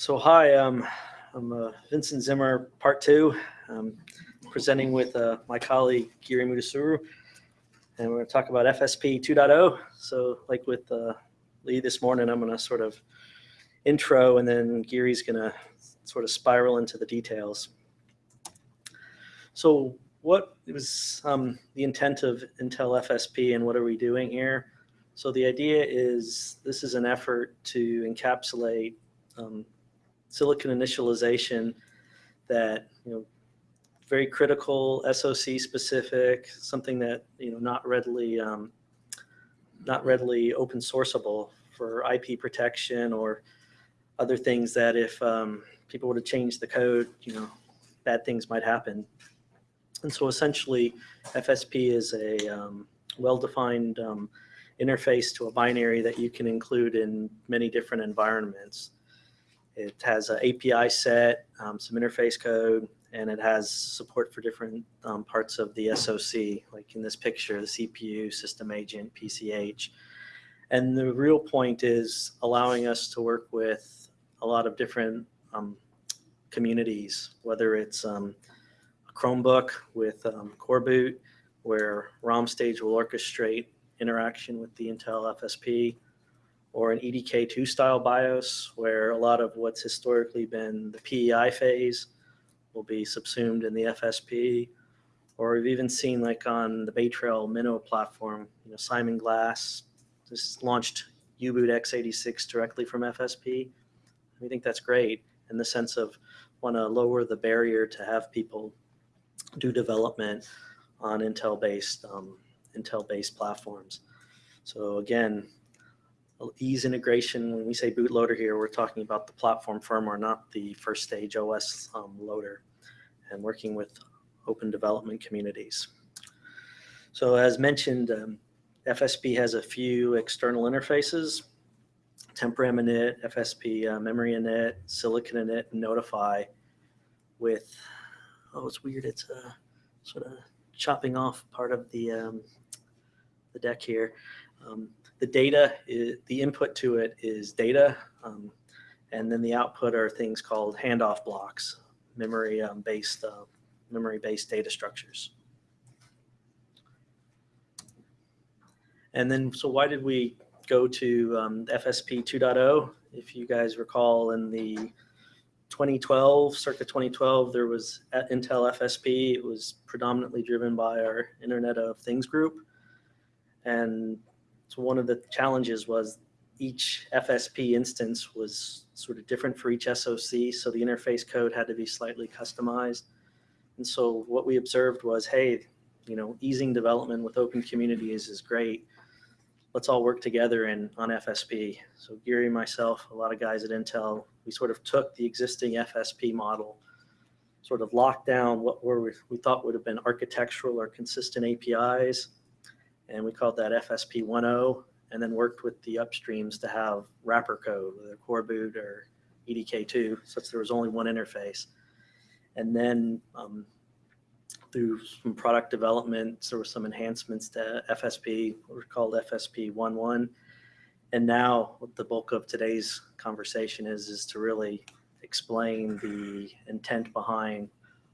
So hi, um, I'm uh, Vincent Zimmer, part two, um, presenting with uh, my colleague Giri Mudusuru. And we're going to talk about FSP 2.0. So like with uh, Lee this morning, I'm going to sort of intro and then Giri's going to sort of spiral into the details. So what was um, the intent of Intel FSP and what are we doing here? So the idea is this is an effort to encapsulate um, silicon initialization that, you know, very critical, SOC specific, something that, you know, not readily, um, not readily open sourceable for IP protection or other things that if um, people were to change the code, you know, bad things might happen. And so essentially FSP is a um, well-defined um, interface to a binary that you can include in many different environments. It has an API set, um, some interface code, and it has support for different um, parts of the SOC, like in this picture, the CPU, system agent, PCH. And the real point is allowing us to work with a lot of different um, communities, whether it's um, a Chromebook with um, Core Boot, where ROM stage will orchestrate interaction with the Intel FSP, or an EDK2 style BIOS where a lot of what's historically been the PEI phase will be subsumed in the FSP. Or we've even seen like on the Bay Trail Minnow platform, you know, Simon Glass just launched U-Boot x86 directly from FSP. We think that's great in the sense of want to lower the barrier to have people do development on Intel-based um, Intel-based platforms. So again, ease integration. When we say bootloader here, we're talking about the platform firmware, not the first stage OS um, loader, and working with open development communities. So as mentioned, um, FSP has a few external interfaces, TempRAM init, FSP uh, memory init, Silicon init, and Notify with, oh, it's weird. It's uh, sort of chopping off part of the, um, the deck here. Um, the data, is, the input to it is data, um, and then the output are things called handoff blocks, memory-based um, uh, memory-based data structures. And then, so why did we go to um, FSP 2.0? If you guys recall, in the 2012, circa 2012, there was Intel FSP. It was predominantly driven by our Internet of Things group. And so one of the challenges was each FSP instance was sort of different for each SOC, so the interface code had to be slightly customized. And so what we observed was, hey, you know, easing development with open communities is great. Let's all work together in on FSP. So Giri, myself, a lot of guys at Intel, we sort of took the existing FSP model, sort of locked down what were we thought would have been architectural or consistent APIs, and we called that FSP 1.0 and then worked with the upstreams to have wrapper code, whether core boot or EDK2, such there was only one interface. And then um, through some product development, there were some enhancements to FSP, what were called FSP 1.1. And now what the bulk of today's conversation is, is to really explain the intent behind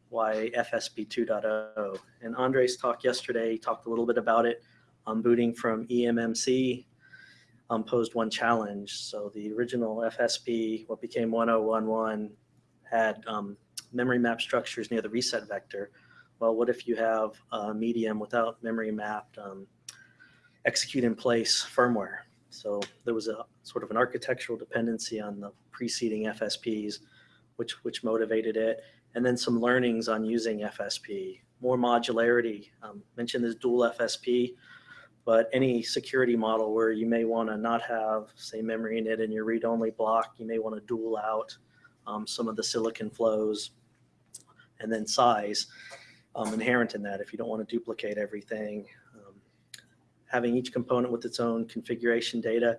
why FSP 2.0. And Andre's talk yesterday talked a little bit about it um, booting from eMMC um, posed one challenge. So the original FSP, what became 1011, had um, memory map structures near the reset vector. Well, what if you have a medium without memory mapped um, execute in place firmware? So there was a sort of an architectural dependency on the preceding FSPs, which, which motivated it. And then some learnings on using FSP, more modularity. Um, mentioned this dual FSP but any security model where you may want to not have, say, memory in it in your read-only block, you may want to dual out um, some of the silicon flows and then size um, inherent in that if you don't want to duplicate everything. Um, having each component with its own configuration data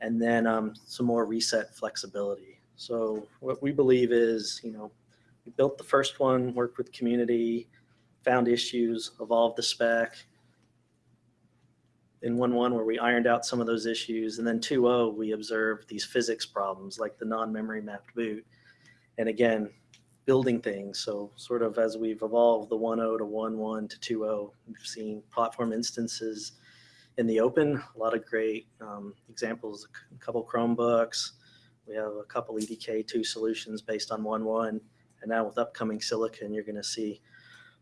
and then um, some more reset flexibility. So what we believe is, you know, we built the first one, worked with community, found issues, evolved the spec, in 1.1 where we ironed out some of those issues. And then 2.0, we observed these physics problems like the non-memory mapped boot. And again, building things. So sort of as we've evolved the 1.0 to 1.1 to 2.0, we've seen platform instances in the open, a lot of great um, examples, a couple Chromebooks. We have a couple EDK2 solutions based on 1.1. And now with upcoming silicon, you're going to see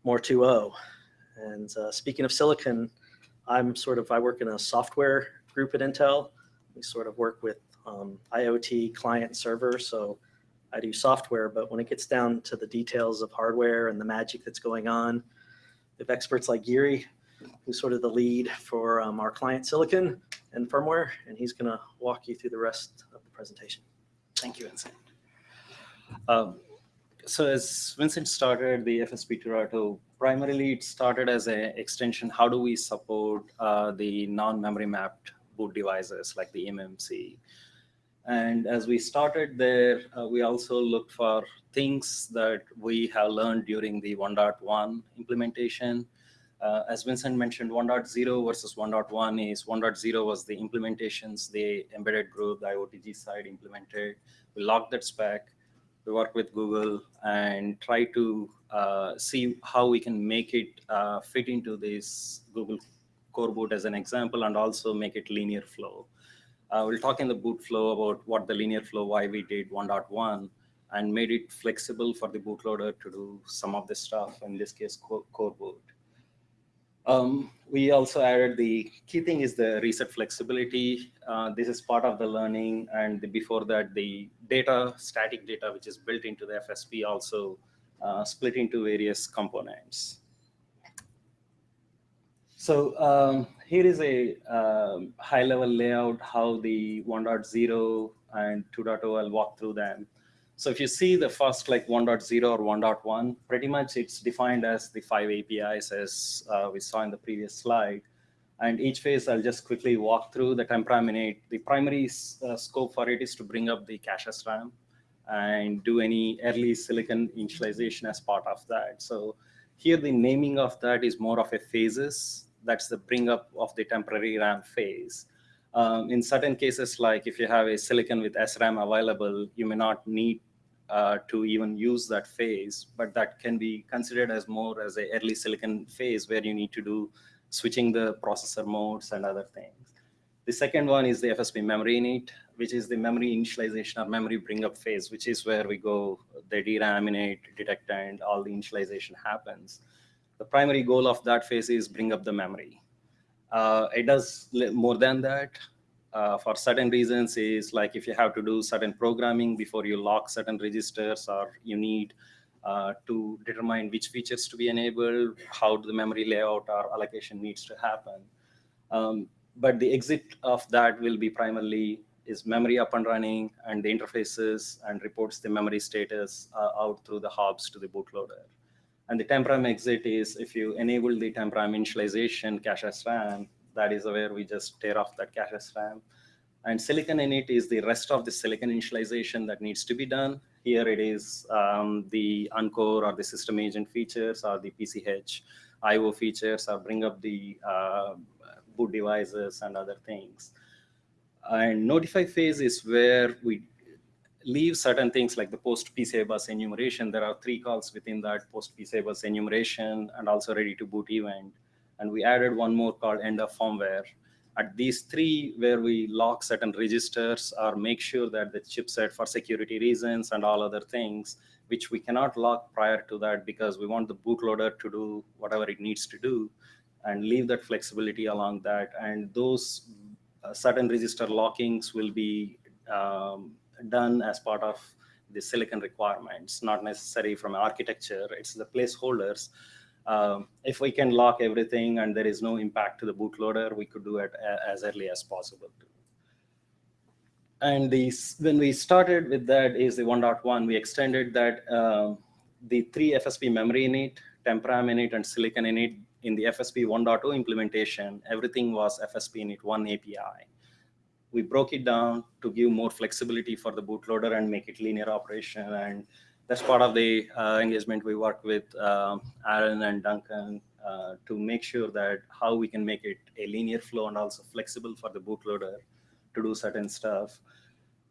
more 2.0. And uh, speaking of silicon, I'm sort of, I work in a software group at Intel. We sort of work with um, IoT client server. So I do software, but when it gets down to the details of hardware and the magic that's going on, we have experts like Giri, who's sort of the lead for um, our client silicon and firmware, and he's gonna walk you through the rest of the presentation. Thank you, Vincent. Um, so as Vincent started the FSP 2.0, primarily it started as an extension. How do we support uh, the non-memory mapped boot devices like the MMC? And as we started there, uh, we also looked for things that we have learned during the 1.1 implementation. Uh, as Vincent mentioned, 1.0 versus 1.1 is 1.0 was the implementations the embedded group, the IOTG side implemented. We locked that spec. We worked with Google and try to uh, see how we can make it uh, fit into this Google core boot as an example and also make it linear flow. Uh, we'll talk in the boot flow about what the linear flow, why we did 1.1, and made it flexible for the bootloader to do some of the stuff, in this case, core, core boot. Um, we also added the key thing is the reset flexibility. Uh, this is part of the learning. And the, before that, the data, static data, which is built into the FSP also uh, split into various components. So um, here is a um, high level layout, how the 1.0 and 2.0, I'll walk through them. So if you see the first like 1.0 or 1.1, pretty much it's defined as the five APIs as uh, we saw in the previous slide. And each phase, I'll just quickly walk through the TempRAMInit. The primary uh, scope for it is to bring up the cache SRAM and do any early silicon initialization as part of that. So here the naming of that is more of a phases that's the bring up of the temporary RAM phase. Um, in certain cases, like if you have a silicon with SRAM available, you may not need uh, to even use that phase, but that can be considered as more as a early silicon phase where you need to do switching the processor modes and other things. The second one is the FSP memory init, which is the memory initialization or memory bring up phase, which is where we go, the DRAM init, detect, and all the initialization happens the primary goal of that phase is bring up the memory. Uh, it does more than that. Uh, for certain reasons is like if you have to do certain programming before you lock certain registers or you need uh, to determine which features to be enabled, how the memory layout or allocation needs to happen. Um, but the exit of that will be primarily is memory up and running and the interfaces and reports the memory status uh, out through the HOBs to the bootloader. And the temporam exit is if you enable the temporam initialization cache as SRAM, that is where we just tear off that cache SRAM. And silicon in it is the rest of the silicon initialization that needs to be done. Here it is um, the Uncore or the system agent features or the PCH IO features or bring up the uh, boot devices and other things. And notify phase is where we leave certain things like the post PCI bus enumeration. There are three calls within that post PCI bus enumeration and also ready to boot event. And we added one more called end of firmware. At these three, where we lock certain registers or make sure that the chipset for security reasons and all other things, which we cannot lock prior to that because we want the bootloader to do whatever it needs to do and leave that flexibility along that. And those uh, certain register lockings will be um, done as part of the silicon requirements, not necessary from architecture. It's the placeholders. Um, if we can lock everything and there is no impact to the bootloader, we could do it as early as possible. And these, when we started with that is the 1.1, we extended that um, the three FSP memory in init, Tempram init, and silicon init in the FSP 1.0 implementation, everything was FSP init one API we broke it down to give more flexibility for the bootloader and make it linear operation. And that's part of the uh, engagement we work with um, Aaron and Duncan uh, to make sure that how we can make it a linear flow and also flexible for the bootloader to do certain stuff.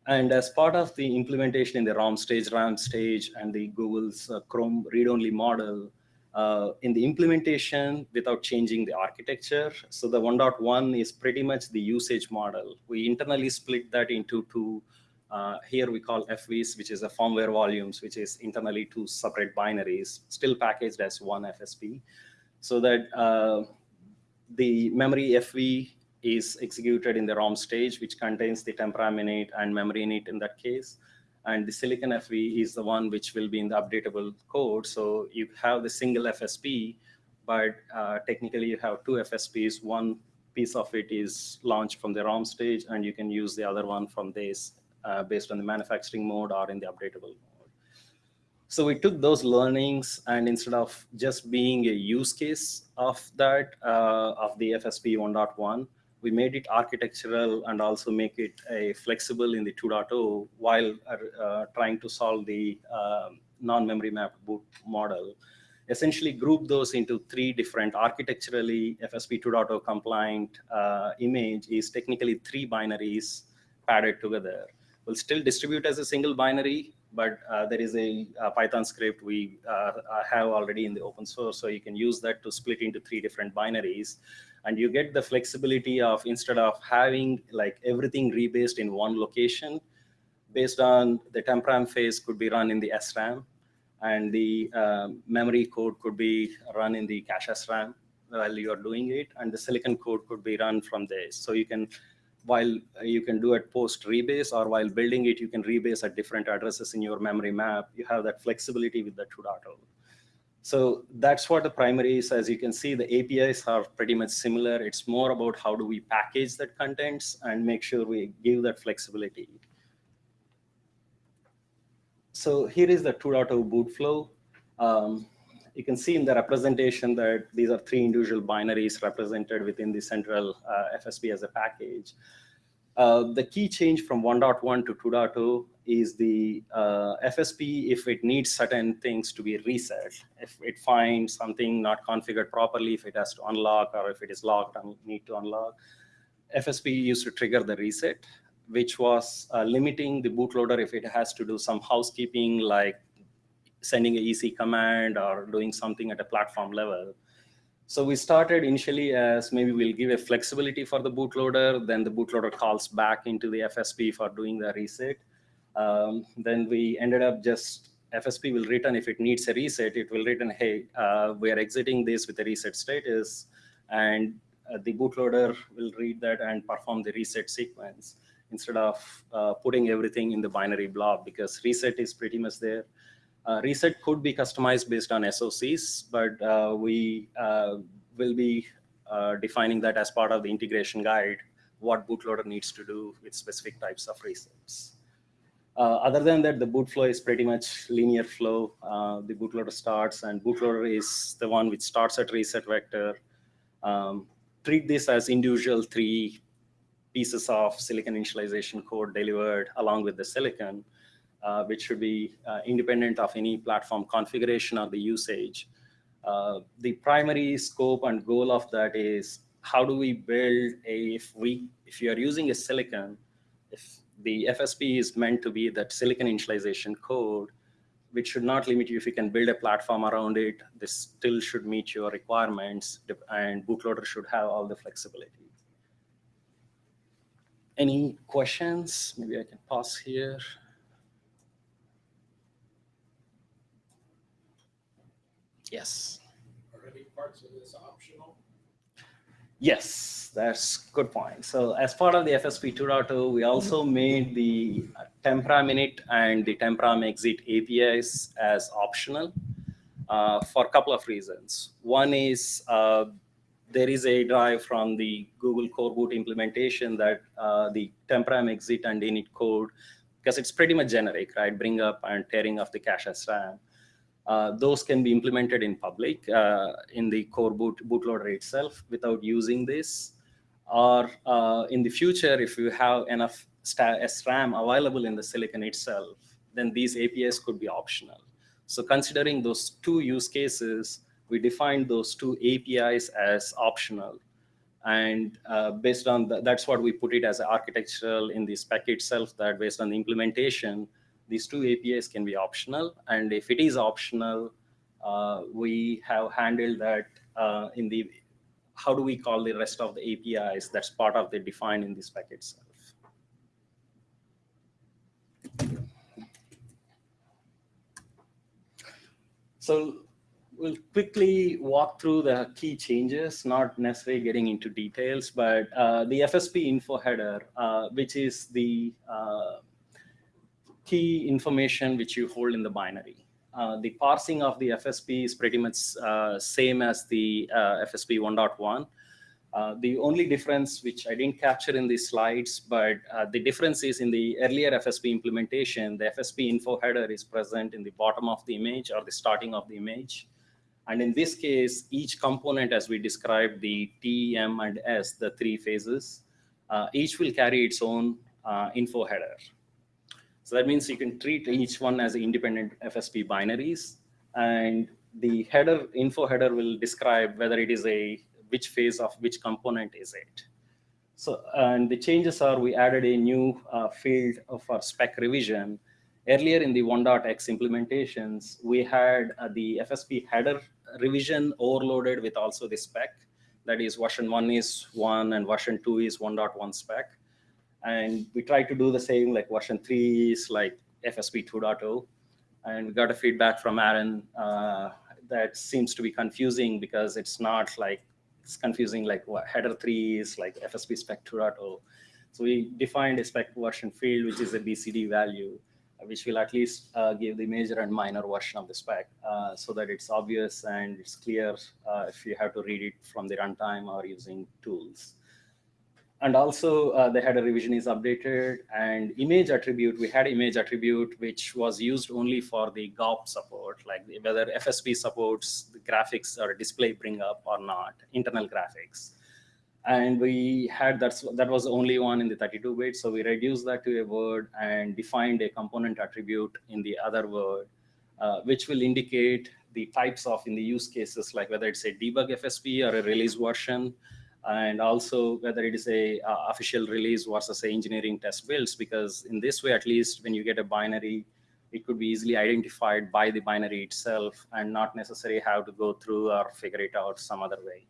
And as part of the implementation in the ROM stage, RAM stage, and the Google's uh, Chrome read-only model, uh, in the implementation without changing the architecture. So the 1.1 is pretty much the usage model. We internally split that into two. Uh, here we call FVs, which is the firmware volumes, which is internally two separate binaries, still packaged as one FSP. So that uh, the memory FV is executed in the ROM stage, which contains the TempRAM init and memory init in that case. And the silicon FV is the one which will be in the updatable code. So you have the single FSP, but uh, technically you have two FSPs. One piece of it is launched from the ROM stage, and you can use the other one from this uh, based on the manufacturing mode or in the updatable mode. So we took those learnings, and instead of just being a use case of that, uh, of the FSP 1.1, we made it architectural and also make it a flexible in the 2.0 while uh, trying to solve the um, non-memory mapped boot model. Essentially group those into three different architecturally FSP 2.0 compliant uh, image is technically three binaries padded together. We'll still distribute as a single binary, but uh, there is a, a, Python script we uh, have already in the open source, so you can use that to split into three different binaries and you get the flexibility of instead of having like everything rebased in one location based on the temporam phase could be run in the SRAM and the um, memory code could be run in the cache SRAM while you're doing it and the silicon code could be run from this. So you can, while you can do it post rebase or while building it, you can rebase at different addresses in your memory map. You have that flexibility with the 2.0. So that's what the primary is. As you can see, the APIs are pretty much similar. It's more about how do we package that contents and make sure we give that flexibility. So here is the 2.0 boot flow. Um, you can see in the representation that these are three individual binaries represented within the central uh, FSP as a package. Uh, the key change from 1.1 to 2.0 is the uh, FSP if it needs certain things to be reset. If it finds something not configured properly, if it has to unlock or if it is locked and need to unlock, FSP used to trigger the reset, which was uh, limiting the bootloader if it has to do some housekeeping like sending a EC command or doing something at a platform level. So we started initially as maybe we'll give a flexibility for the bootloader, then the bootloader calls back into the FSP for doing the reset. Um, then we ended up just FSP will return if it needs a reset, it will return, hey, uh, we are exiting this with a reset status, and uh, the bootloader will read that and perform the reset sequence instead of uh, putting everything in the binary blob because reset is pretty much there. Uh, reset could be customized based on SOCs, but uh, we uh, will be defining that as part of the integration guide, what bootloader needs to do with specific types of resets. Uh, other than that, the boot flow is pretty much linear flow. Uh, the bootloader starts, and bootloader is the one which starts at reset vector. Um, treat this as individual three pieces of silicon initialization code delivered along with the silicon, uh, which should be uh, independent of any platform configuration or the usage. Uh, the primary scope and goal of that is how do we build a, if we, if you are using a silicon, if the FSP is meant to be that silicon initialization code, which should not limit you if you can build a platform around it. This still should meet your requirements, and bootloader should have all the flexibility. Any questions? Maybe I can pause here. Yes. Are any parts of this optional? Yes, that's good point. So as part of the FSP 2.0, we also made the TempRAM init and the TempRAM exit APIs as optional uh, for a couple of reasons. One is uh, there is a drive from the Google Core Boot implementation that uh, the TempRAM exit and init code, because it's pretty much generic, right? Bring up and tearing off the cache as SRAM. Uh, those can be implemented in public uh, in the core boot bootloader itself without using this. Or uh, in the future, if you have enough SRAM available in the silicon itself, then these APIs could be optional. So considering those two use cases, we defined those two APIs as optional. And uh, based on the, that's what we put it as architectural in the spec itself, that based on the implementation, these two APIs can be optional. And if it is optional, uh, we have handled that uh, in the, how do we call the rest of the APIs that's part of the define in the spec itself. So we'll quickly walk through the key changes, not necessarily getting into details, but uh, the FSP info header, uh, which is the uh, key information which you hold in the binary. Uh, the parsing of the FSP is pretty much uh, same as the uh, FSP 1.1. Uh, the only difference, which I didn't capture in the slides, but uh, the difference is in the earlier FSP implementation, the FSP info header is present in the bottom of the image or the starting of the image. And in this case, each component, as we described, the T, M, and S, the three phases, uh, each will carry its own info header. So that means you can treat each one as independent FSP binaries. And the header info header will describe whether it is a which phase of which component is it. So, and the changes are we added a new uh, field for spec revision. Earlier in the 1.x implementations, we had uh, the FSP header revision overloaded with also the spec. That is version 1 is 1 and version 2 is 1.1 spec. And we tried to do the same, like version 3 is like FSP 2.0. And we got a feedback from Aaron uh, that seems to be confusing because it's not like it's confusing like what header 3 is like FSP spec 2.0. So we defined a spec version field, which is a BCD value, which will at least uh, give the major and minor version of the spec uh, so that it's obvious and it's clear uh, if you have to read it from the runtime or using tools. And also uh, the header revision is updated and image attribute, we had image attribute, which was used only for the GOP support, like whether FSP supports the graphics or display bring up or not, internal graphics. And we had that's, that was the only one in the 32 bit. So we reduced that to a word and defined a component attribute in the other word, uh, which will indicate the types of in the use cases, like whether it's a debug FSP or a release version, and also whether it is a uh, official release versus a engineering test builds, because in this way, at least when you get a binary, it could be easily identified by the binary itself and not necessarily have to go through or figure it out some other way.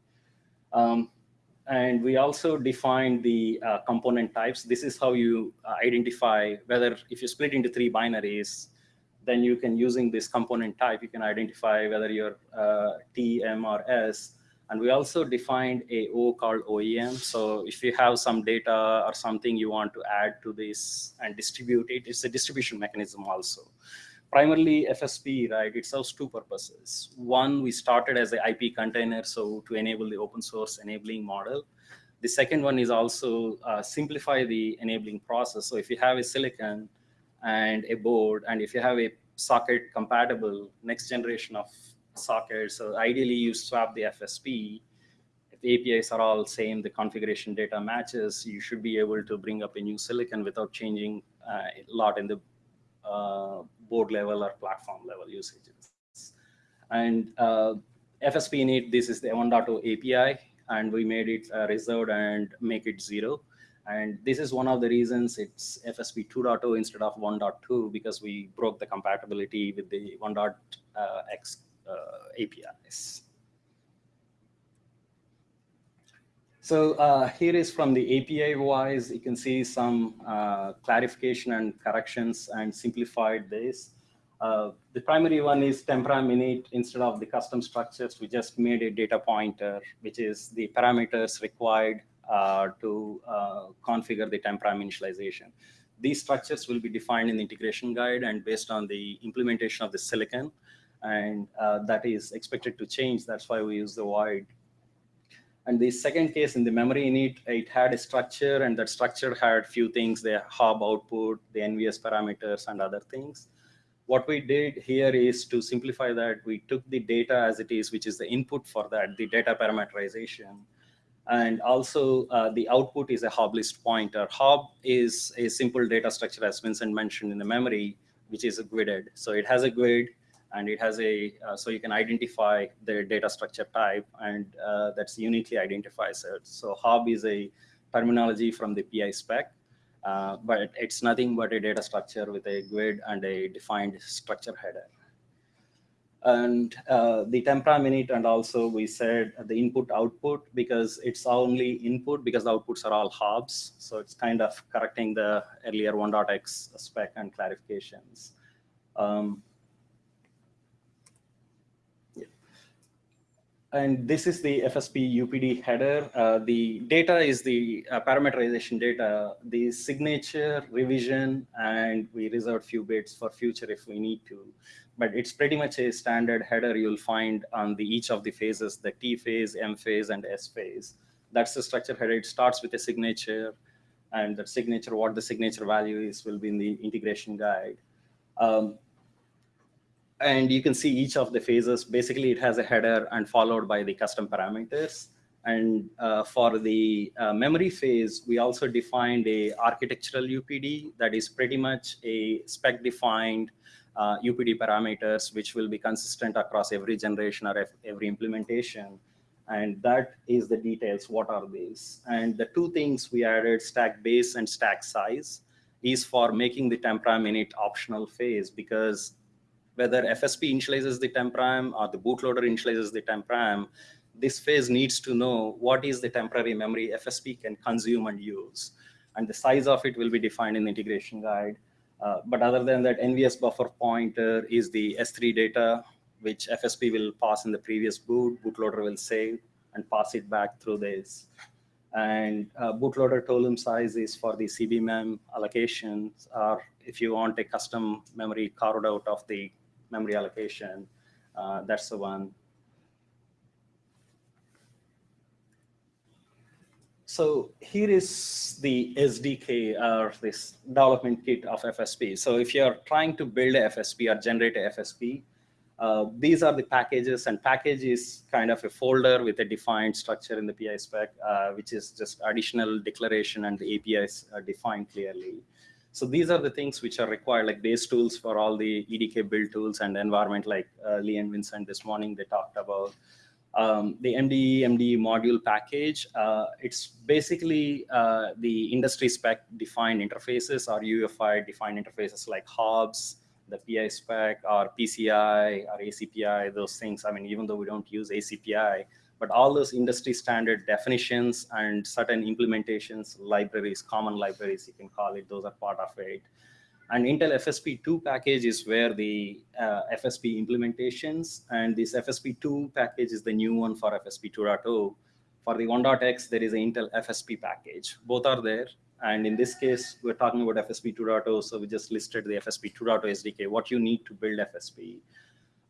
Um, and we also defined the uh, component types. This is how you uh, identify whether if you split into three binaries, then you can using this component type, you can identify whether you're uh, T, M, or S and we also defined a O called OEM. So if you have some data or something you want to add to this and distribute it, it's a distribution mechanism also. Primarily FSP, right, it serves two purposes. One, we started as an IP container, so to enable the open source enabling model. The second one is also uh, simplify the enabling process. So if you have a silicon and a board, and if you have a socket compatible next generation of socket. So ideally you swap the FSP. If APIs are all same, the configuration data matches, you should be able to bring up a new silicon without changing uh, a lot in the uh, board level or platform level usages. And uh, FSP need, this is the 1.0 API, and we made it uh, reserved and make it zero. And this is one of the reasons it's FSP 2.0 instead of 1.2 because we broke the compatibility with the 1.x uh, APIs. So uh, here is from the API wise, you can see some uh, clarification and corrections and simplified this. Uh, the primary one is temporam init instead of the custom structures. We just made a data pointer, which is the parameters required uh, to uh, configure the temporam initialization. These structures will be defined in the integration guide and based on the implementation of the silicon and uh, that is expected to change. That's why we use the void. And the second case in the memory init, it had a structure and that structure had few things, the HOB output, the NVS parameters and other things. What we did here is to simplify that, we took the data as it is, which is the input for that, the data parameterization. And also uh, the output is a HOB list pointer. HOB is a simple data structure as Vincent mentioned in the memory, which is a GUIDed. So it has a GUID and it has a, uh, so you can identify the data structure type and uh, that's uniquely identifies it. So HOB is a terminology from the PI spec, uh, but it's nothing but a data structure with a GUID and a defined structure header. And uh, the TempRAMInit and also we said the input output because it's only input because the outputs are all hobs. So it's kind of correcting the earlier 1.x spec and clarifications. Um, and this is the FSP UPD header. Uh, the data is the uh, parameterization data, the signature, revision, and we reserve few bits for future if we need to. But it's pretty much a standard header you'll find on the each of the phases, the T phase, M phase, and S phase. That's the structure header. It starts with a signature, and the signature, what the signature value is, will be in the integration guide. Um, and you can see each of the phases. Basically, it has a header and followed by the custom parameters. And uh, for the uh, memory phase, we also defined a architectural UPD that is pretty much a spec-defined uh, UPD parameters, which will be consistent across every generation or every implementation. And that is the details. What are these? And the two things we added, stack base and stack size, is for making the TempRAMInit optional phase because whether FSP initializes the temporam or the bootloader initializes the temporam, this phase needs to know what is the temporary memory FSP can consume and use. And the size of it will be defined in the integration guide. Uh, but other than that, NVS buffer pointer is the S3 data, which FSP will pass in the previous boot, bootloader will save and pass it back through this. And uh, bootloader tolum size is for the CBMEM allocations, or if you want a custom memory carved out of the memory allocation. Uh, that's the one. So here is the SDK or this development kit of FSP. So if you're trying to build a FSP or generate a FSP, uh, these are the packages and package is kind of a folder with a defined structure in the PI spec, uh, which is just additional declaration and the APIs are defined clearly. So these are the things which are required, like base tools for all the EDK build tools and environment, like uh, Lee and Vincent this morning they talked about. Um, the MDE MDE module package, uh, it's basically uh, the industry spec defined interfaces or UEFI defined interfaces like hobs, the PI spec or PCI or ACPI, those things. I mean, even though we don't use ACPI, but all those industry standard definitions and certain implementations, libraries, common libraries, you can call it, those are part of it. And Intel FSP2 package is where the uh, FSP implementations, and this FSP2 package is the new one for FSP 2.0. For the 1.x, there is an Intel FSP package. Both are there. And in this case, we're talking about FSP 2.0, so we just listed the FSP 2.0 SDK, what you need to build FSP.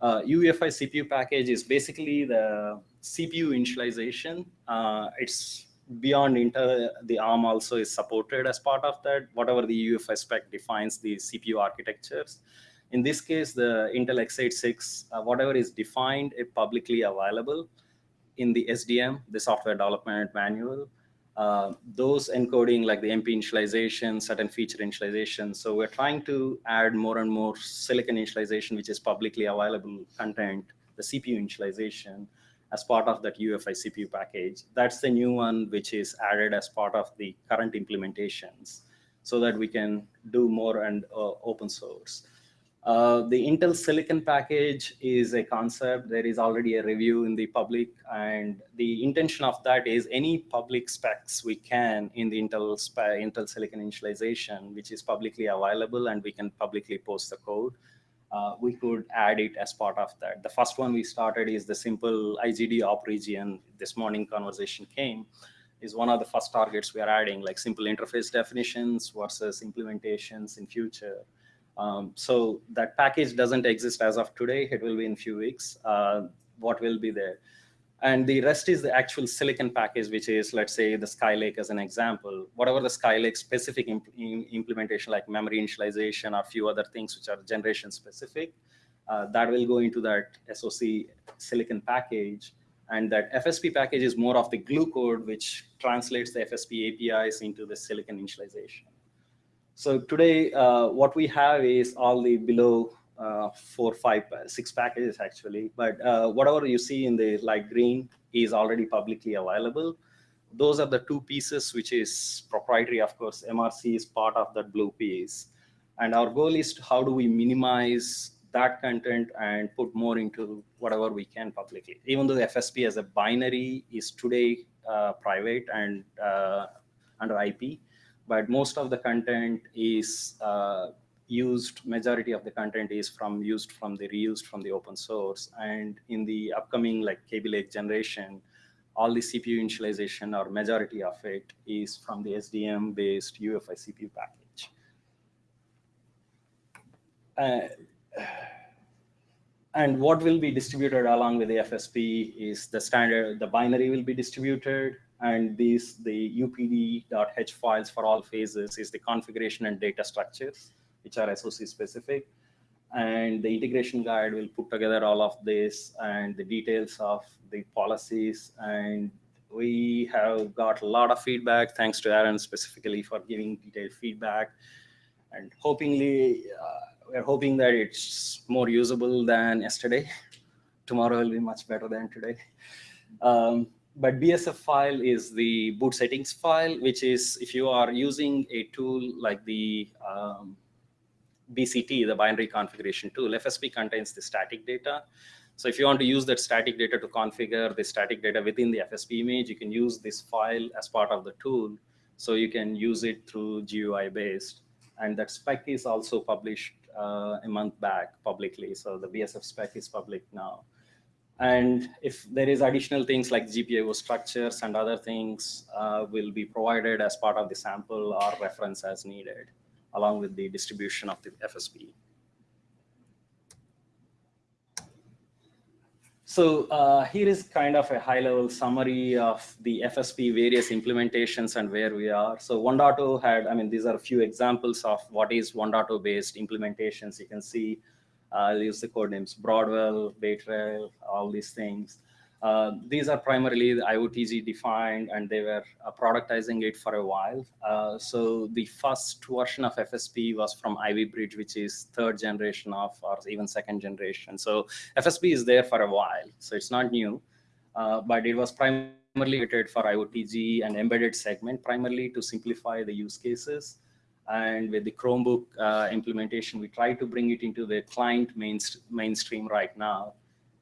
Uh, UEFI CPU package is basically the CPU initialization. Uh, it's beyond Intel, the ARM also is supported as part of that, whatever the UEFI spec defines the CPU architectures. In this case, the Intel x86, uh, whatever is defined, is publicly available in the SDM, the software development manual. Uh, those encoding like the MP initialization, certain feature initialization. So we're trying to add more and more silicon initialization, which is publicly available content, the CPU initialization as part of that UEFI CPU package. That's the new one, which is added as part of the current implementations so that we can do more and uh, open source. Uh, the Intel Silicon package is a concept. There is already a review in the public, and the intention of that is any public specs we can in the Intel, Intel Silicon initialization, which is publicly available, and we can publicly post the code. Uh, we could add it as part of that. The first one we started is the simple IGD op region. This morning conversation came is one of the first targets we are adding, like simple interface definitions versus implementations in future. Um, so that package doesn't exist as of today. It will be in few weeks. Uh, what will be there? And the rest is the actual silicon package, which is, let's say, the Skylake as an example. Whatever the Skylake specific imp implementation, like memory initialization or a few other things which are generation specific, uh, that will go into that SOC silicon package. And that FSP package is more of the glue code, which translates the FSP APIs into the silicon initialization. So today, uh, what we have is all the below uh, four, five, uh, six packages actually. But uh, whatever you see in the light green is already publicly available. Those are the two pieces which is proprietary. Of course, MRC is part of that blue piece. And our goal is to how do we minimize that content and put more into whatever we can publicly. Even though the FSP as a binary is today uh, private and uh, under IP, but most of the content is uh, used, majority of the content is from used from the reused from the open source. And in the upcoming like Kaby Lake generation, all the CPU initialization or majority of it is from the SDM based UEFI CPU package. Uh, and what will be distributed along with the FSP is the standard, the binary will be distributed, and these, the upd.h files for all phases is the configuration and data structures, which are SOC specific. And the integration guide will put together all of this and the details of the policies. And we have got a lot of feedback, thanks to Aaron specifically for giving detailed feedback. And hopingly, uh, we're hoping that it's more usable than yesterday. Tomorrow will be much better than today. Um, but BSF file is the boot settings file, which is if you are using a tool like the um, BCT, the binary configuration tool, FSP contains the static data. So if you want to use that static data to configure the static data within the FSP image, you can use this file as part of the tool. So you can use it through GUI based. And that spec is also published uh, a month back publicly. So the BSF spec is public now. And if there is additional things like GPIO structures and other things uh, will be provided as part of the sample or reference as needed, along with the distribution of the FSP. So uh, here is kind of a high-level summary of the FSP various implementations and where we are. So 1.0 had, I mean, these are a few examples of what is 1.0 based implementations. You can see I'll use the code names Broadwell, Bay Trail, all these things. Uh, these are primarily IOTG defined and they were uh, productizing it for a while. Uh, so the first version of FSP was from Ivy Bridge, which is third generation of or even second generation. So FSP is there for a while, so it's not new, uh, but it was primarily created for IOTG and embedded segment, primarily to simplify the use cases. And with the Chromebook uh, implementation, we try to bring it into the client mainstream right now.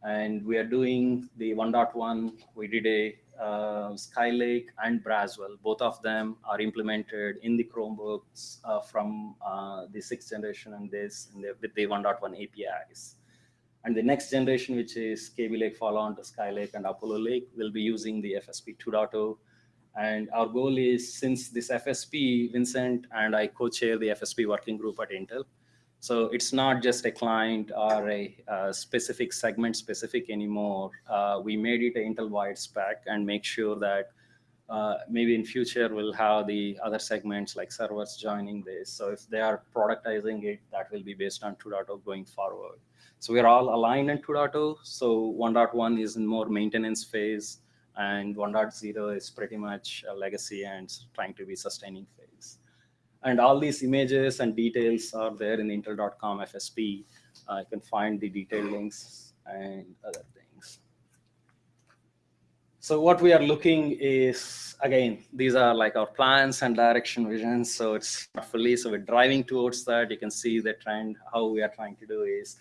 And we are doing the 1.1. We did a uh, Skylake and Braswell. Both of them are implemented in the Chromebooks uh, from uh, the sixth generation and this and the, with the 1.1 APIs. And the next generation, which is Kaby Lake follow-on to Skylake and Apollo Lake, will be using the FSP 2.0 and our goal is, since this FSP, Vincent and I co-chair the FSP working group at Intel. So it's not just a client or a, a specific segment specific anymore. Uh, we made it an Intel-wide spec and make sure that uh, maybe in future we'll have the other segments like servers joining this. So if they are productizing it, that will be based on 2.0 going forward. So we're all aligned in 2.0. So 1.1 is in more maintenance phase and 1.0 is pretty much a legacy and trying to be sustaining phase. And all these images and details are there in the intel.com FSP. Uh, you can find the detailed links and other things. So what we are looking is, again, these are like our plans and direction visions. So it's fully, so we're driving towards that. You can see the trend, how we are trying to do is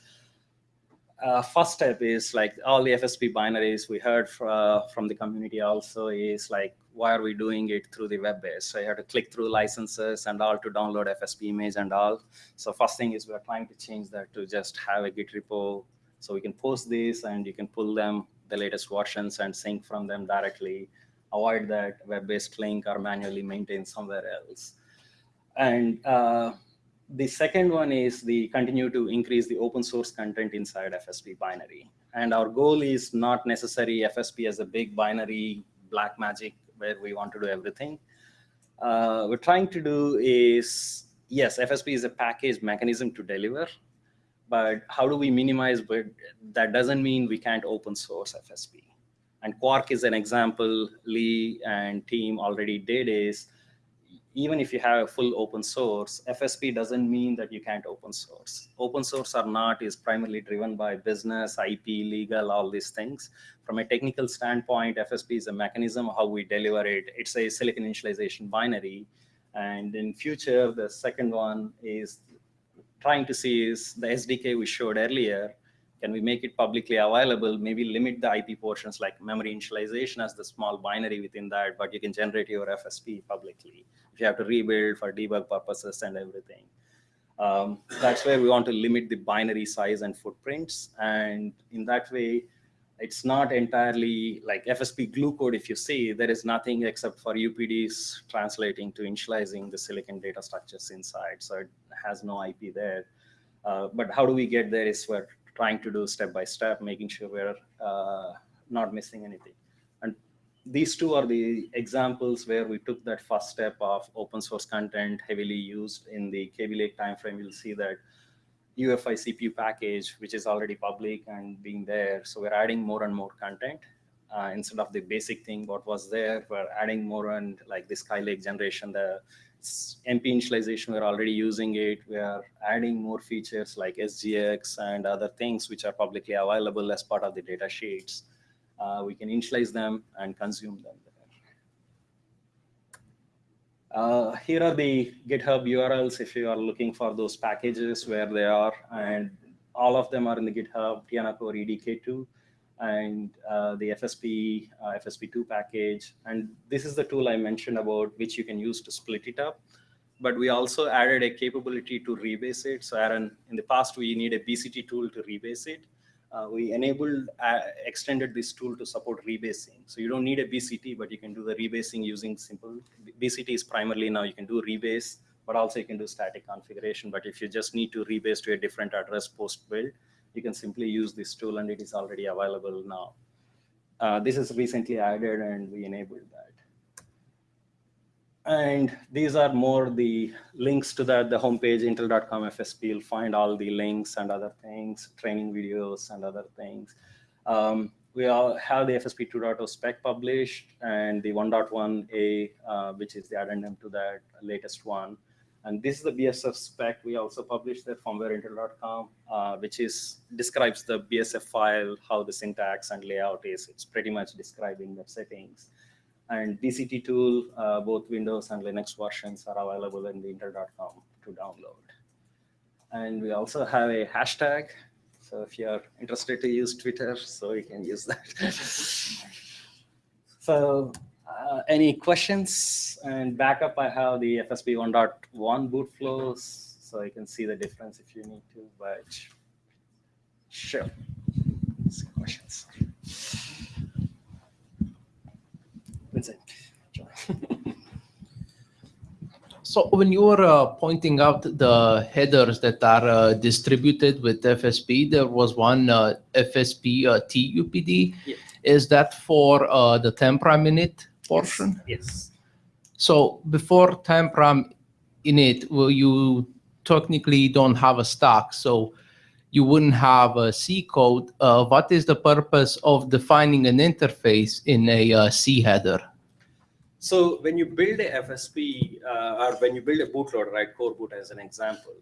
uh, first step is like all the FSP binaries we heard from, from the community also is like, why are we doing it through the web base? So you have to click through licenses and all to download FSP image and all. So first thing is we're trying to change that to just have a Git repo. So we can post these and you can pull them, the latest versions and sync from them directly. Avoid that web-based link or manually maintain somewhere else. And uh, the second one is the continue to increase the open source content inside FSP binary. And our goal is not necessary FSP as a big binary black magic where we want to do everything. Uh, we're trying to do is, yes, FSP is a package mechanism to deliver, but how do we minimize, but that doesn't mean we can't open source FSP. And Quark is an example Lee and team already did is, even if you have a full open source, FSP doesn't mean that you can't open source. Open source or not is primarily driven by business, IP, legal, all these things. From a technical standpoint, FSP is a mechanism how we deliver it. It's a silicon initialization binary. And in future, the second one is trying to see is the SDK we showed earlier. Can we make it publicly available? Maybe limit the IP portions like memory initialization as the small binary within that, but you can generate your FSP publicly if you have to rebuild for debug purposes and everything. Um, that's where we want to limit the binary size and footprints. And in that way, it's not entirely like FSP glue code. If you see, there is nothing except for UPDs translating to initializing the silicon data structures inside. So it has no IP there. Uh, but how do we get there is we're trying to do step by step, making sure we're uh, not missing anything. And these two are the examples where we took that first step of open source content heavily used in the Kaby Lake timeframe. You'll see that UEFI CPU package, which is already public and being there. So we're adding more and more content. Uh, instead of the basic thing, what was there, we're adding more and like the Skylake generation, the MP initialization, we're already using it. We are adding more features like SGX and other things which are publicly available as part of the data sheets. Uh, we can initialize them and consume them. Uh, here are the GitHub URLs if you are looking for those packages where they are, and all of them are in the GitHub TianoCore EDK2 and uh, the FSP uh, FSP2 package. And this is the tool I mentioned about which you can use to split it up. But we also added a capability to rebase it. So Aaron, in the past, we need a BCT tool to rebase it uh, we enabled, uh, extended this tool to support rebasing. So you don't need a BCT, but you can do the rebasing using simple, BCT is primarily now you can do rebase, but also you can do static configuration. But if you just need to rebase to a different address post build, you can simply use this tool and it is already available now. Uh, this is recently added and we enabled that. And these are more the links to that, the homepage, intel.com FSP. You'll find all the links and other things, training videos and other things. Um, we all have the FSP 2.0 spec published and the 1.1a, uh, which is the addendum to that latest one. And this is the BSF spec. We also published that firmwareintel.com, uh, which is describes the BSF file, how the syntax and layout is. It's pretty much describing the settings. And BCT tool, uh, both Windows and Linux versions are available in the intel.com to download. And we also have a hashtag. So if you're interested to use Twitter, so you can use that. so uh, any questions? And backup, I have the FSP 1.1 boot flows. So you can see the difference if you need to, but sure. Questions? Vincent. So when you were uh, pointing out the headers that are uh, distributed with FSP, there was one uh, FSP uh, TUPD. Yes. Is that for uh, the TempRAMInit portion? Yes. So before Tempra init, well, you technically don't have a stack, so you wouldn't have a C code. Uh, what is the purpose of defining an interface in a uh, C header? So when you build a FSP uh, or when you build a bootloader, right, coreboot as an example,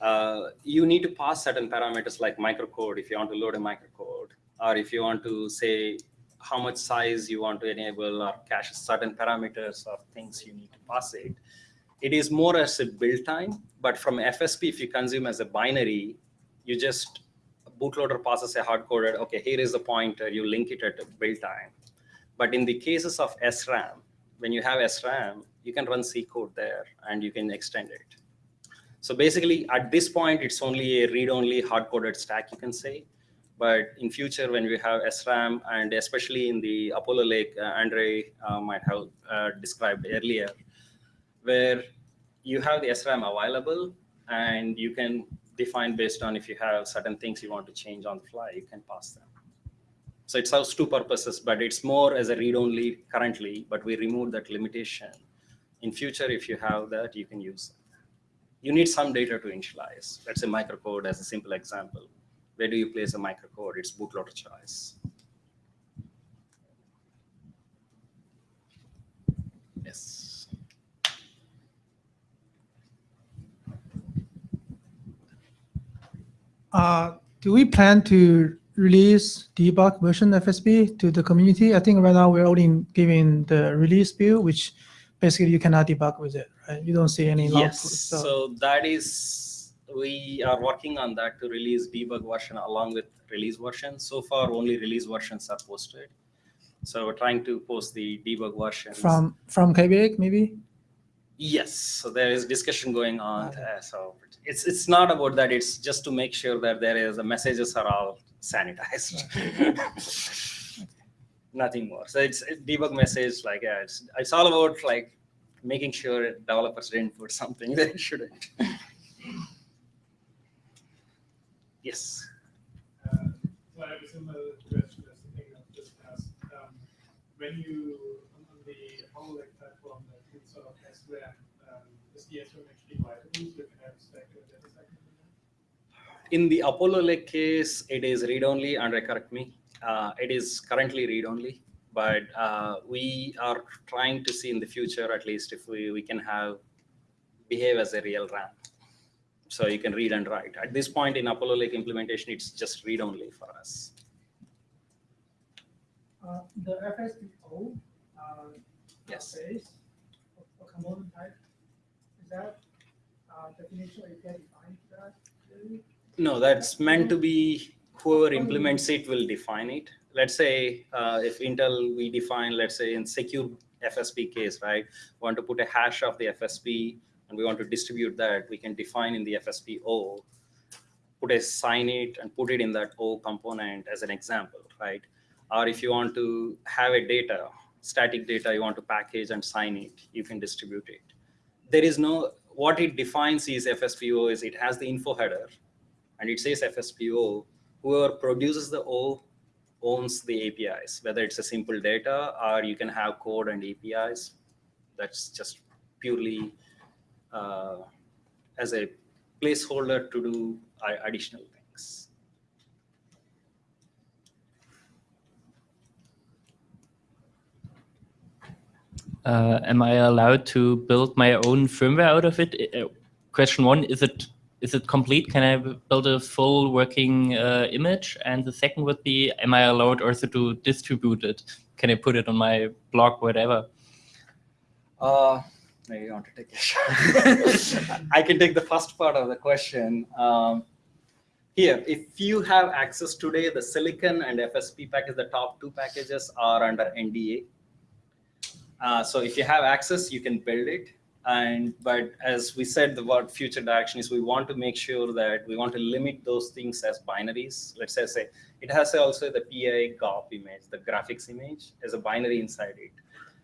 uh, you need to pass certain parameters like microcode if you want to load a microcode, or if you want to say how much size you want to enable or cache certain parameters or things you need to pass it. It is more as a build time, but from FSP, if you consume as a binary, you just bootloader passes a hard coded, okay, here is the pointer, you link it at build time. But in the cases of SRAM, when you have SRAM, you can run C code there and you can extend it. So basically, at this point, it's only a read-only hard-coded stack, you can say. But in future, when we have SRAM, and especially in the Apollo Lake, uh, Andre uh, might have uh, described earlier, where you have the SRAM available, and you can define based on if you have certain things you want to change on the fly, you can pass them. So it serves two purposes, but it's more as a read-only currently, but we remove that limitation. In future, if you have that, you can use it. You need some data to initialize. Let's say microcode as a simple example where do you place a microcode? It's bootloader choice. Yes. Uh, do we plan to release debug version FSP to the community? I think right now we're only giving the release view, which basically you cannot debug with it, right? You don't see any. Yes, so. so that is we are working on that to release debug version along with release version. So far, only release versions are posted. So we're trying to post the debug version from from Kaby Lake maybe. Yes, so there is discussion going on. Okay. uh, So it's, it's not about that, it's just to make sure that there is, the messages are all sanitized. Nothing more. So it's debug message, like, yeah, it's, it's all about like making sure developers didn't put something they shouldn't. Yes. Uh, So I have a similar question as the thing that just asked. Um, When you, on the Apollo Lake platform that you sort of SRAM, um, is the SRAM actually viable? So you can have spectral data in? In the Apollo Lake case, it is read-only, and correct me. Uh, It is currently read-only, but uh, we are trying to see in the future, at least if we, we can have, behave as a real RAM. So you can read and write. At this point in Apollo Lake implementation, it's just read-only for us. Uh, The FSPO, uh, Yes. base or component type, is that uh, definition API defined for that? really? No, that's meant to be whoever implements it will define it. Let's say uh, if Intel, we define, let's say in secure FSP case, right? Want to put a hash of the FSP and we want to distribute that, we can define in the FSP O, put a sign it and put it in that O component as an example, right? Or if you want to have a data, static data, you want to package and sign it, you can distribute it. There is no, what it defines is FSPO is it has the info header and it says FSPO, whoever produces the O owns the APIs, whether it's a simple data or you can have code and APIs. That's just purely as a placeholder to do uh, additional things. Uh, am I allowed to build my own firmware out of it? Uh, question one: Is it is it complete? Can I build a full working uh, image? And the second would be: Am I allowed also to distribute it? Can I put it on my blog, whatever? Maybe you want to take it. I can take the first part of the question. Um, here, if you have access today, the Silicon and FSP package, the top two packages are under NDA. Uh, so if you have access, you can build it. And but as we said, the word future direction is we want to make sure that we want to limit those things as binaries. Let's say, say it has also the PI GOP image, the graphics image, as a binary inside it.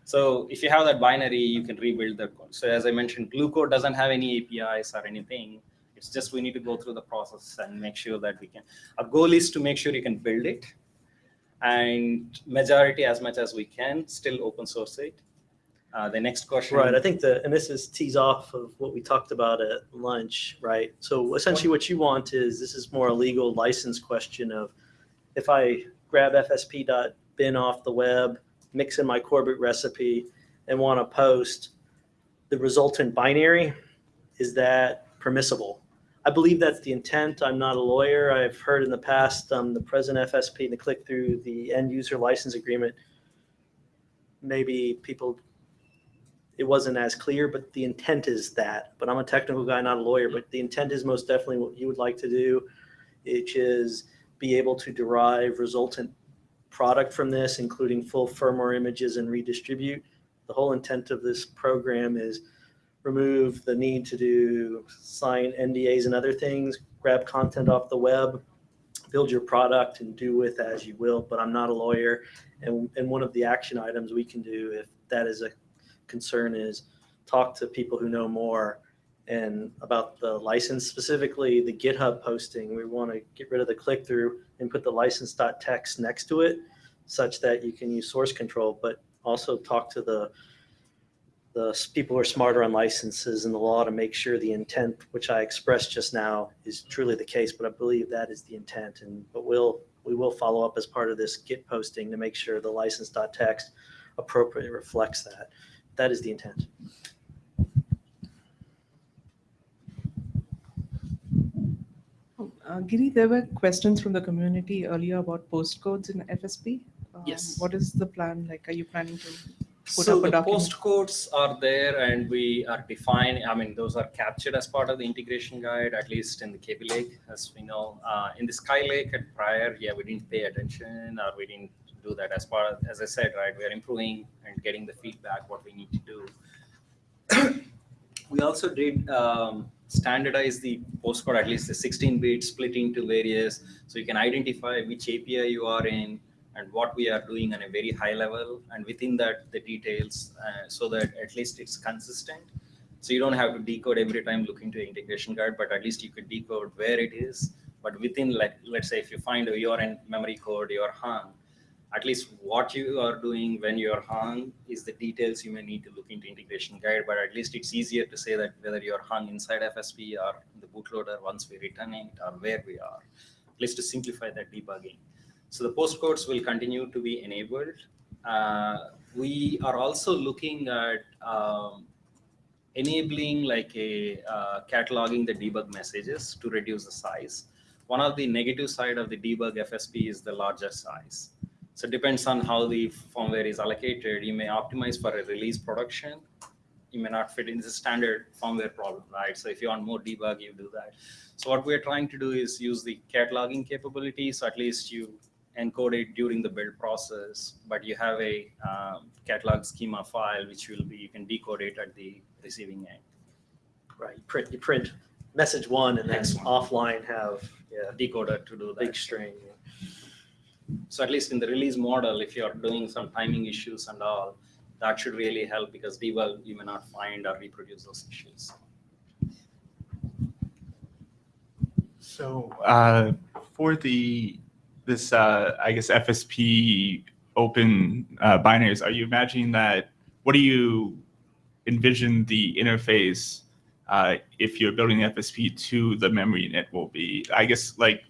So if you have that binary, you can rebuild the code. So as I mentioned, Glue code doesn't have any APIs or anything. It's just we need to go through the process and make sure that we can. Our goal is to make sure you can build it, and majority as much as we can still open source it. Uh, the next question. Right, I think the, and this is tease off of what we talked about at lunch, right? So essentially what you want is, this is more a legal license question of, if I grab fsp.bin off the web, mix in my coreboot recipe, and want to post the resultant binary, is that permissible? I believe that's the intent. I'm not a lawyer. I've heard in the past, um, the present FSP, the click through the end user license agreement, maybe people it wasn't as clear, but the intent is that. But I'm a technical guy, not a lawyer, but the intent is most definitely what you would like to do, which is be able to derive resultant product from this, including full firmware images and redistribute. The whole intent of this program is remove the need to do sign NDAs and other things, grab content off the web, build your product and do with as you will, but I'm not a lawyer. And, and one of the action items we can do if that is a concern is talk to people who know more and about the license specifically the github posting we want to get rid of the click through and put the license.txt next to it such that you can use source control but also talk to the the people who are smarter on licenses and the law to make sure the intent which i expressed just now is truly the case but i believe that is the intent and but we'll we will follow up as part of this git posting to make sure the license.txt appropriately reflects that that is the intent. Uh, Giri, there were questions from the community earlier about postcodes in FSP. Um, Yes. What is the plan? Like, are you planning to? put So up a the document. postcodes are there and we are defining, I mean, those are captured as part of the integration guide, at least in the Kaby Lake, as we know. Uh, in the Skylake at prior, yeah, we didn't pay attention or we didn't do that as part of, as I said, right, we are improving and getting the feedback, what we need to do. We also did um, standardize the postcode, at least the 16 bit split into various, so you can identify which API you are in, and what we are doing on a very high level and within that the details uh, so that at least it's consistent. So you don't have to decode every time looking to integration guide but at least you could decode where it is. But within like let's say if you find you're in memory code you're hung at least what you are doing when you're hung is the details you may need to look into integration guide but at least it's easier to say that whether you're hung inside fsp or the bootloader once we return it or where we are at least to simplify that debugging so the postcodes will continue to be enabled. Uh, we are also looking at um, enabling like a uh, cataloging the debug messages to reduce the size. One of the negative side of the debug FSP is the larger size. So it depends on how the firmware is allocated. You may optimize for a release production. You may not fit in the standard firmware problem, right? So if you want more debug, you do that. So what we're trying to do is use the cataloging capability. So at least you encode it during the build process, but you have a um, catalog schema file, which will be, you can decode it at the receiving end. Right, you print, you print message one and then one. offline have, yeah, Decoder to do big that. string. So at least in the release model, if you're doing some timing issues and all, that should really help because debug, you may not find or reproduce those issues. So uh, for the this uh, I guess FSP open uh, binaries, are you imagining that? What do you envision the interface uh, if you're building FSP to the memory init will be? I guess like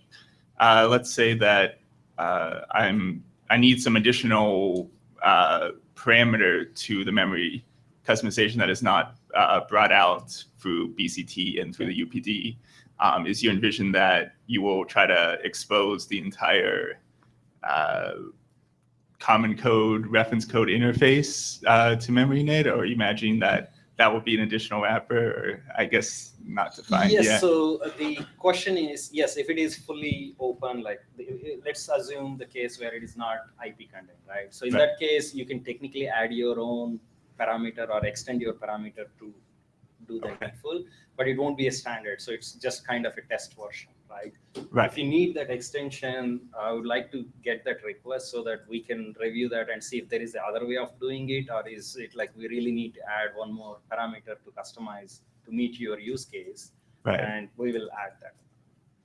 uh, let's say that uh, I'm I need some additional uh, parameter to the memory customization that is not uh, brought out through BCT and through the UPD um, is you envision that you will try to expose the entire uh, common code reference code interface uh, to MemoryInit, or you imagine that that would be an additional wrapper, or I guess not defined Yes, yet. so uh, the question is, yes, if it is fully open, like, let's assume the case where it is not IP content, right? So in Right. that case, you can technically add your own parameter or extend your parameter to do the Okay. full, but it won't be a standard, so it's just kind of a test version, right? Right. If you need that extension, I would like to get that request so that we can review that and see if there is the other way of doing it, or is it like we really need to add one more parameter to customize to meet your use case, Right. and we will add that.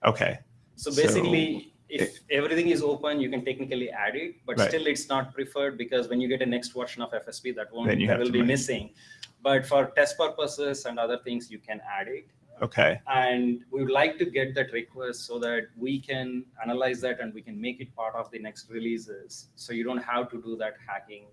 Okay. So So, basically, if everything is open, you can technically add it, but Right. still it's not preferred because when you get a next version of FSP, that won't, that will be missing. But for test purposes and other things, you can add it. Okay. And we would like to get that request so that we can analyze that and we can make it part of the next releases. So you don't have to do that hacking.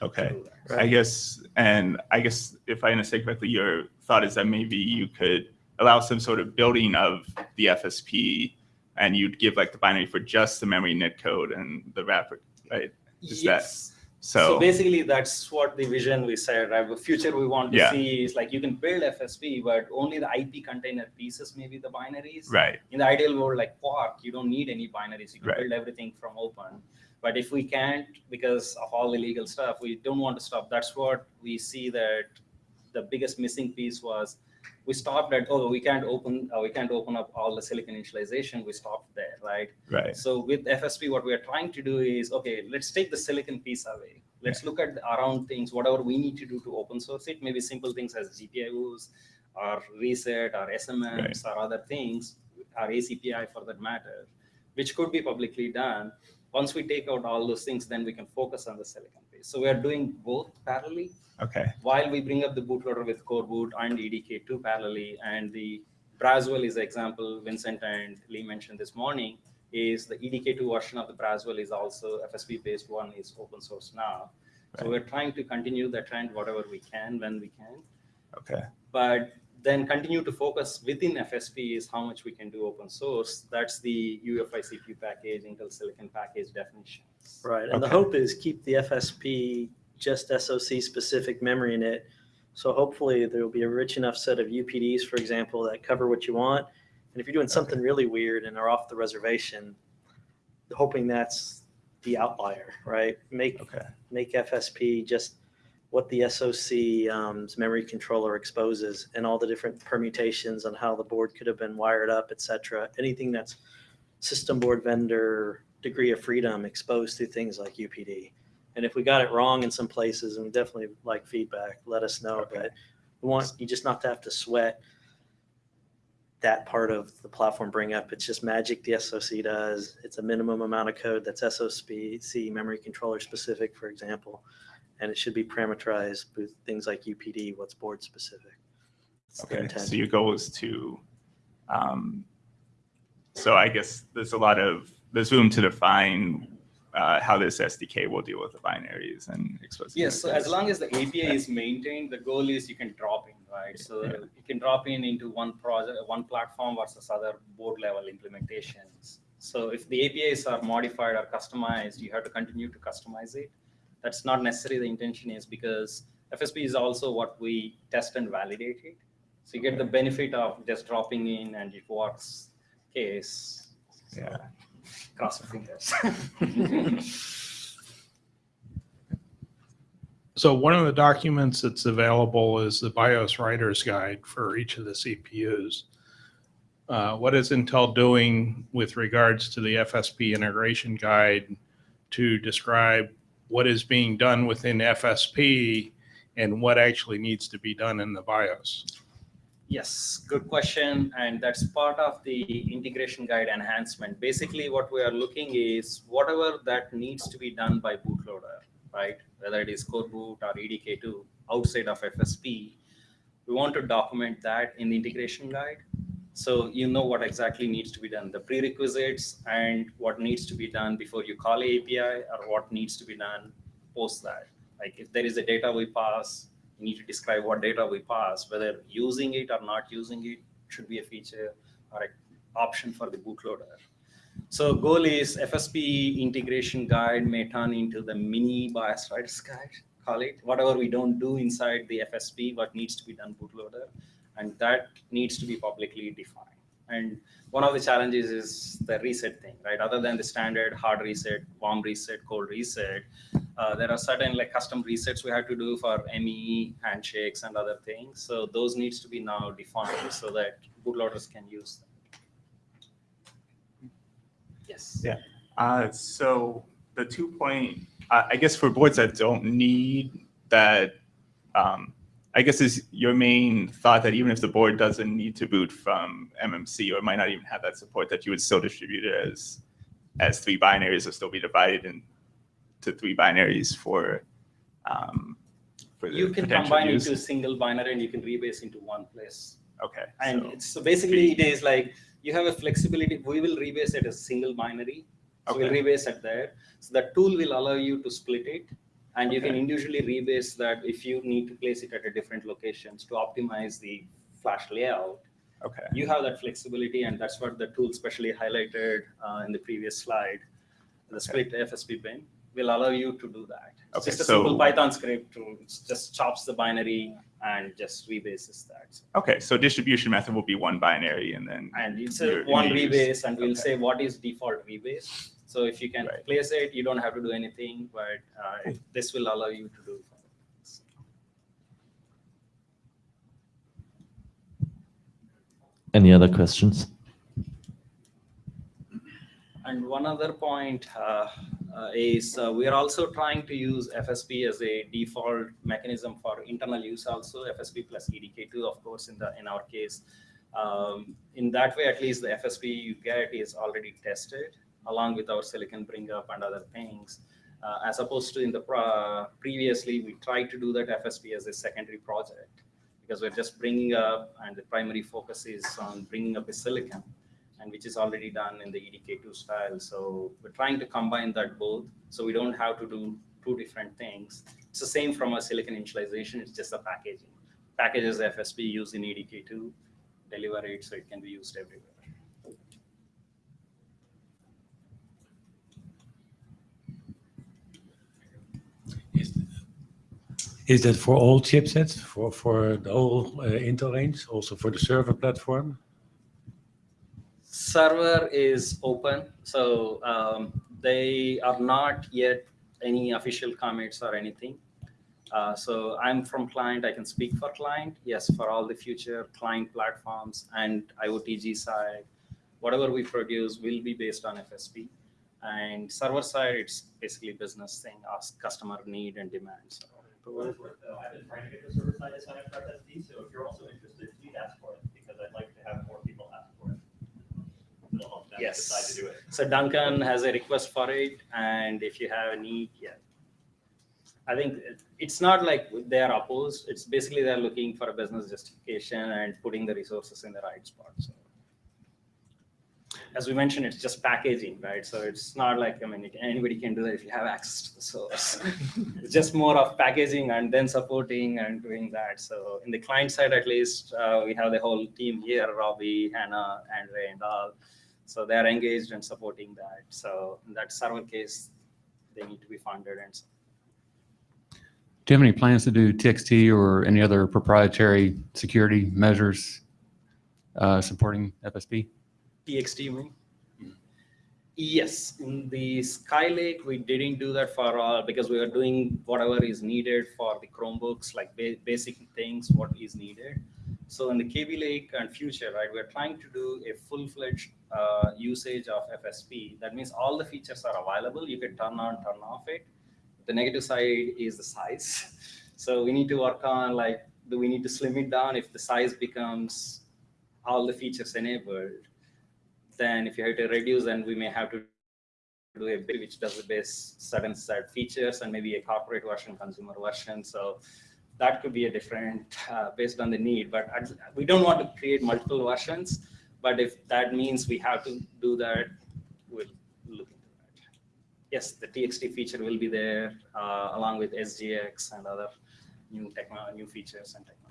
Okay. do that. I guess, and I guess if I understand correctly, your thought is that maybe you could allow some sort of building of the FSP and you'd give like the binary for just the memory net code and the wrapper, right? Is that- Yes. So, So basically, that's what the vision we said, right? The future we want to Yeah. see is like you can build FSP, but only the IP container pieces may be the binaries. right, In the ideal world, like Quark, you don't need any binaries. You can Right. build everything from open. But if we can't, because of all the legal stuff, we don't want to stop. That's what we see that the biggest missing piece was we stopped at, oh, we can't open, uh, we can't open up all the silicon initialization. We stopped there, right? right, So with FSP, what we are trying to do is, okay, let's take the silicon piece away. Let's look at the around things, whatever we need to do to open source it, maybe simple things as GPIOs or reset or SMMs or other things, or ACPI for that matter, which could be publicly done. Once we take out all those things, then we can focus on the silicon. So we are doing both parallelly okay, while we bring up the bootloader with coreboot and EDK2 parallelly, and the Braswell is the example Vincent and Lee mentioned this morning, is the EDK2 version of the Braswell is also FSP based one is open source now. So we're trying to continue that trend whatever we can when we can. okay, But then continue to focus within FSP is how much we can do open source. That's the UEFI CPU package, Intel Silicon package definitions. Right, and the hope is keep the FSP just SOC specific memory in it. So hopefully there will be a rich enough set of UPDs, for example, that cover what you want. And if you're doing something really weird and are off the reservation, hoping that's the outlier, right? Make Okay. make FSP just what the SOC um, memory controller exposes and all the different permutations on how the board could have been wired up, et cetera. Anything that's system board vendor degree of freedom exposed through things like UPD. And if we got it wrong in some places, and we definitely like feedback, let us know. Okay. But we want you just not to have to sweat that part of the platform bring up. It's just magic the SOC does. It's a minimum amount of code that's SOC memory controller specific, for example. And it should be parameterized with things like UPD, what's board specific. Okay, so your goal is to, um, so I guess there's a lot of, there's room to define uh, how this SDK will deal with the binaries and expose. Yes, so as long as the API is maintained, the goal is you can drop in, right? So Yeah. you can drop in into one project, one platform versus other board level implementations. So if the APIs are modified or customized, you have to continue to customize it. That's not necessarily the intention is because FSP is also what we test and validate it. So you get the benefit of just dropping in and it works case. Yeah. Cross fingers. So one of the documents that's available is the BIOS Writer's Guide for each of the CPUs. Uh, What is Intel doing with regards to the FSP integration guide to describe what is being done within FSP and what actually needs to be done in the BIOS? Yes, good question. And that's part of the integration guide enhancement. Basically, what we are looking is whatever that needs to be done by bootloader, right? Whether it is coreboot or EDK2 outside of FSP, we want to document that in the integration guide. So you know what exactly needs to be done, the prerequisites and what needs to be done before you call API or what needs to be done post that. Like if there is a data we pass, need to describe what data we pass, whether using it or not using it should be a feature or an option for the bootloader. So goal is FSP integration guide may turn into the mini BIOS writers guide, call it, whatever we don't do inside the FSP, what needs to be done bootloader. And that needs to be publicly defined. And one of the challenges is the reset thing, right? Other than the standard hard reset, warm reset, cold reset, uh, there are certain like custom resets we have to do for ME handshakes and other things. So those needs to be now defined so that bootloaders can use them. Yes. Yeah. Uh, so the two point, uh, I guess for boards that don't need that, um, I guess is your main thought that even if the board doesn't need to boot from MMC or might not even have that support, that you would still distribute it as as three binaries or still be divided into three binaries for um, for the You can combine use? into a single binary and you can rebase into one place. Okay. And so- it's, so basically it is like, you have a flexibility, we will rebase at a single binary. So we'll rebase at there. So the tool will allow you to split it. And you can individually rebase that if you need to place it at a different locations to optimize the flash layout. Okay. You have that flexibility and that's what the tool specially highlighted uh, in the previous slide. The split FSP bin will allow you to do that. It's Okay, just a so- simple Python script to just chops the binary and just rebases that. Okay, so distribution method will be one binary and then. And it's a one use. rebase and we'll Okay. say what is default rebase. So if you can Right. place it, you don't have to do anything, but uh, this will allow you to do. Any other questions? And one other point uh, is uh, we are also trying to use FSP as a default mechanism for internal use also, FSP plus EDK2, of course, in the in our case. Um, in that way, at least the FSP you get is already tested along with our silicon bring up and other things. Uh, as opposed to in the previously, we tried to do that FSP as a secondary project because we're just bringing up and the primary focus is on bringing up a silicon and which is already done in the EDK2 style. So we're trying to combine that both so we don't have to do two different things. It's the same from a silicon initialization, it's just the packaging. packages FSP used in EDK2, deliver it so it can be used everywhere. Is, is that for all chipsets, for, for the whole uh, Intel range, also for the server platform? Server is open, so um, they are not yet any official commits or anything. Uh, so I'm from client, I can speak for client. Yes, for all the future client platforms and IoTG side, whatever we produce will be based on FSP. And server side, it's basically business thing, ask customer need and demand. So For what it's worth, though, I've been trying to get the server side FSP, so if you're also interested, please ask for it, because I'd like to have more people ask for it. It'll help them Yes. decide to do it. So Duncan has a request for it, and if you have a need, yeah. I think it's not like they are opposed. It's basically they're looking for a business justification and putting the resources in the right spot. So, as we mentioned, it's just packaging, right? So it's not like I mean anybody can do that if you have access to the source. it's just more of packaging and then supporting and doing that. So in the client side, at least, uh, we have the whole team here: Robbie, Hannah, Andre, and all. So they're engaged in supporting that. So in that server case, they need to be funded and so Do you have any plans to do TXT or any other proprietary security measures uh, supporting FSP? TXT, you mean? Yes, in the Skylake, we didn't do that for all because we are doing whatever is needed for the Chromebooks, like ba- basic things, what is needed. So in the Kaby Lake and future, right, we're trying to do a full-fledged uh, usage of FSP. That means all the features are available. You can turn on, turn off it. The negative side is the size. So we need to work on like, do we need to slim it down if the size becomes all the features enabled? Then if you have to reduce, then we may have to do a bit which does the base certain set features and maybe a corporate version, consumer version. So that could be a different uh, based on the need. But we don't want to create multiple versions. But if that means we have to do that, we'll look into that. Yes, the TXT feature will be there uh, along with SGX and other new techno new features and technologies.